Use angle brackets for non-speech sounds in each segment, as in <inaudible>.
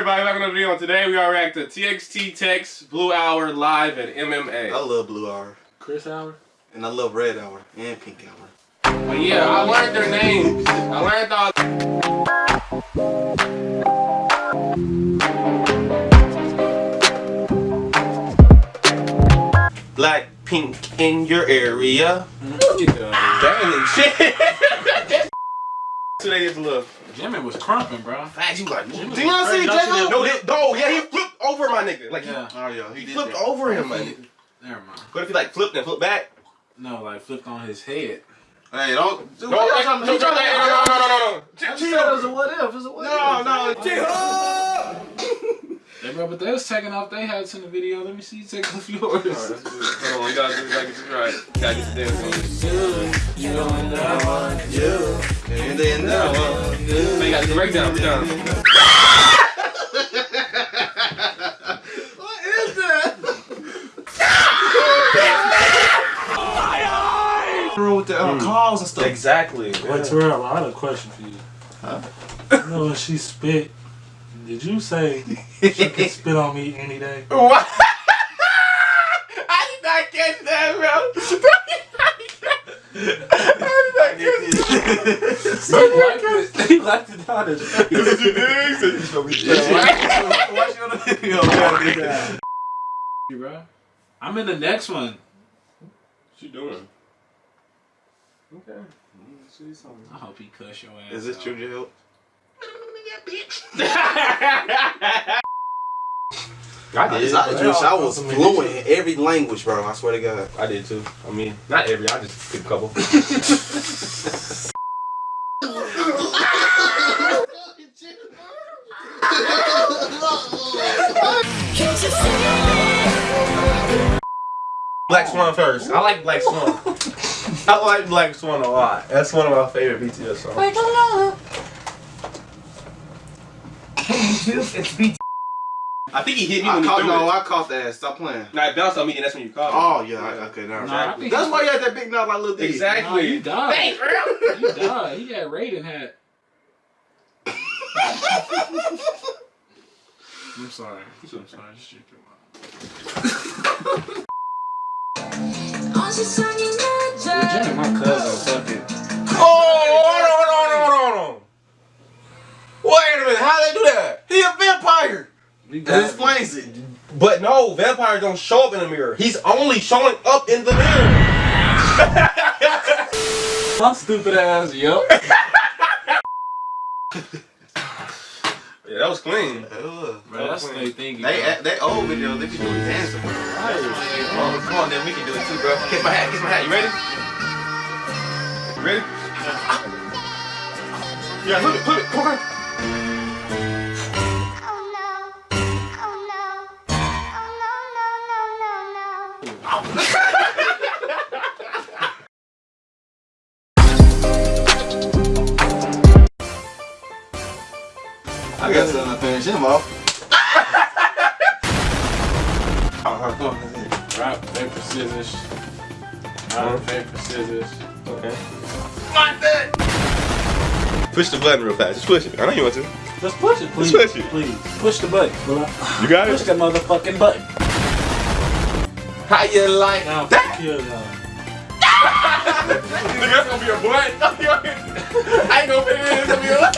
everybody, welcome to the video. Today we are reacting to TXT Tex, Blue Hour Live, and MMA. I love Blue Hour. Chris Hour? And I love Red Hour and Pink Hour. But yeah, I learned their names. I learned all. Black pink in your area. Damn shit. <laughs> Today is love. Jimmy was crumping, bro. Facts, you like, do you not see crazy. J-Lo? No, he- no, yeah, he flipped over my nigga. Like, Yeah. oh yeah, he, He did flipped that. over him, my nigga. Never mind. What if he like flipped and flipped back? No, like flipped on his head. Hey, don't. No, no, no, no, no, no, no, no, I just said it was a what if. It's a what no, if. no, J-Ho! <laughs> Hey, bro, but they was taking off their hats in the video. Let me see you take off yours. Hold on, you gotta, you gotta get this right. You gotta get the dance on. You know that one. You, and then one. So you gotta do breakdown, breakdown. What is that? with the calls and stuff. Exactly. Wait, Terrell, I had a question for you. Huh? You know when she spit, did you say she could <laughs> spit on me any day? What? <laughs> I did not catch that, bro. <laughs> I did not catch that. He liked it. He liked it on his face. This is your digs. Watch you on the video, man. <laughs> <laughs> bro. I'm in the next one. What you doing? Okay. Mm, I hope he cuss your ass. Is this out. true, J-Ho? I I, did. I, just, I was fluent in every language, bro. I swear to God. I did too. I mean, not every. I just picked a couple. <laughs> Black Swan first. I like Black Swan. I like Black Swan a lot. That's one of my favorite BTS songs. <laughs> it's BT. I think he hit me I when he caught, threw no, it. I caught that. Stop playing. Nah, it bounced on me and that's when you caught Oh, it. yeah. I- Okay, now. Nah, I think That's why you had that big mouth like Lil D. Nah, Exactly. you died. You died. He had Raiden hat. <laughs> I'm sorry. I'm sorry. I Just drink your mouth. <laughs> Jimmy, my cousin. That explains it. But no, vampires don't show up in the mirror. He's only showing up in the mirror. <laughs> My stupid ass, yup. <laughs> Yeah, that was clean. Ugh. Bro, that's what they thinking. They, bro. they old videos, they be doing dancing. bro. Oh, come on, then we can do it too, bro. Kiss my hat, kiss my hat. You ready? You ready? Yeah, ah. put it, put it. Come on. I got something to finish him off. <laughs> Rock, paper, scissors. Rock, paper, scissors. Okay. Push the button real fast. Just push it. I know you want to. Just push it, please. push it. Please. Push the button. You got Push the motherfucking button. How you like Now, that? fuck you. Nigga, that's gonna be a blunt. I ain't gonna fit it in. It's gonna be a blunt.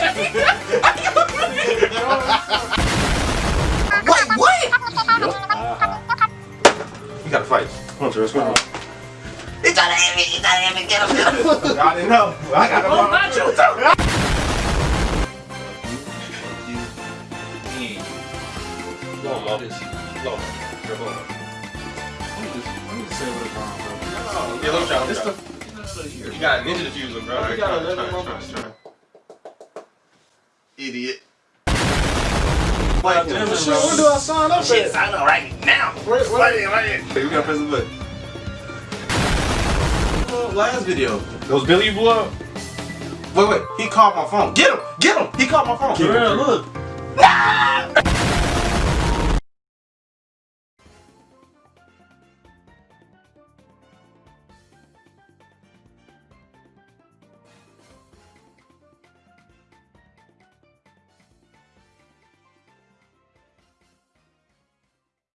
Wait, what? Uh-huh. You gotta fight. Come on, Terrence. Come on. He's trying to hit me. He's trying to hit me. Get him, get him. I didn't know. I got Oh, not you too. Come on, Mo. Low. Come on. Yeah, let me try. It's Let the. me try. You got a ninja diffuser, bro. Alright, You got try, a try, little try, try. Idiot. Wait, Damn, shit, when do I sign up Shit, at? sign up right now. Wait, wait. Right here, right here. Hey, we gotta press the button. Oh, last video. Those Billy blew up. Wait, wait. He called my phone. Get him. Get him. He called my phone. Terrell, look.